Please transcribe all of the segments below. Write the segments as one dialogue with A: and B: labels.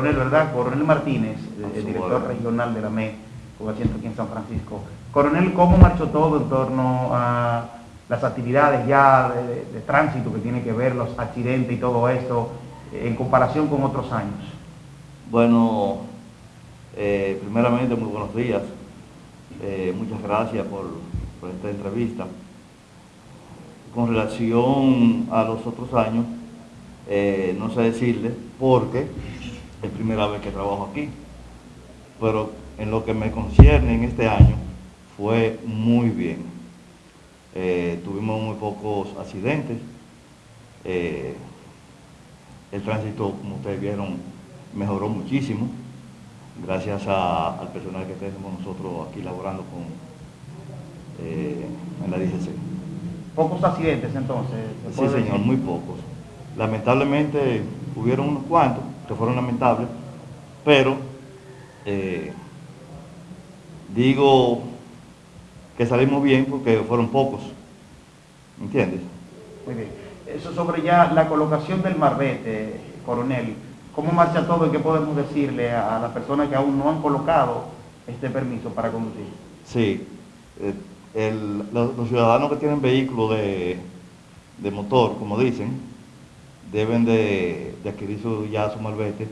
A: Coronel, ¿verdad? Coronel Martínez, el director regional de la ME, con asiento aquí en San Francisco. Coronel, ¿cómo marchó todo en torno a las actividades ya de, tránsito que tiene que ver, los accidentes y todo esto, en comparación con otros años?
B: Bueno, eh, primeramente muy buenos días. Eh, muchas gracias por, por esta entrevista. Con relación a los otros años, eh, no sé decirle porque es primera vez que trabajo aquí, pero en lo que me concierne en este año fue muy bien. Eh, tuvimos muy pocos accidentes, eh, el tránsito, como ustedes vieron, mejoró muchísimo, gracias al personal que tenemos nosotros aquí laborando con, en la DGC.
A: ¿Pocos accidentes entonces?
B: Sí, señor, muy pocos. Lamentablemente hubieron unos cuantos que fueron lamentables, pero eh, digo que salimos bien porque fueron pocos, ¿entiendes?
A: Muy bien. Eso sobre ya la colocación del marbete, coronel, ¿cómo marcha todo y qué podemos decirle a las personas que aún no han colocado este permiso para conducir?
B: Sí, eh, los, ciudadanos que tienen vehículos de, de motor, como dicen, deben de, adquirir su, ya su malvete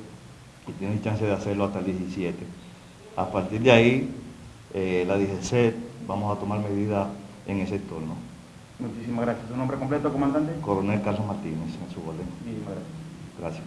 B: y tienen chance de hacerlo hasta el 17. A partir de ahí, eh, la DGC vamos a tomar medidas en ese entorno.
A: Muchísimas gracias. ¿Su nombre completo, comandante?
B: Coronel Carlos Martínez, en su orden.
A: Muchísimas gracias.
B: Gracias.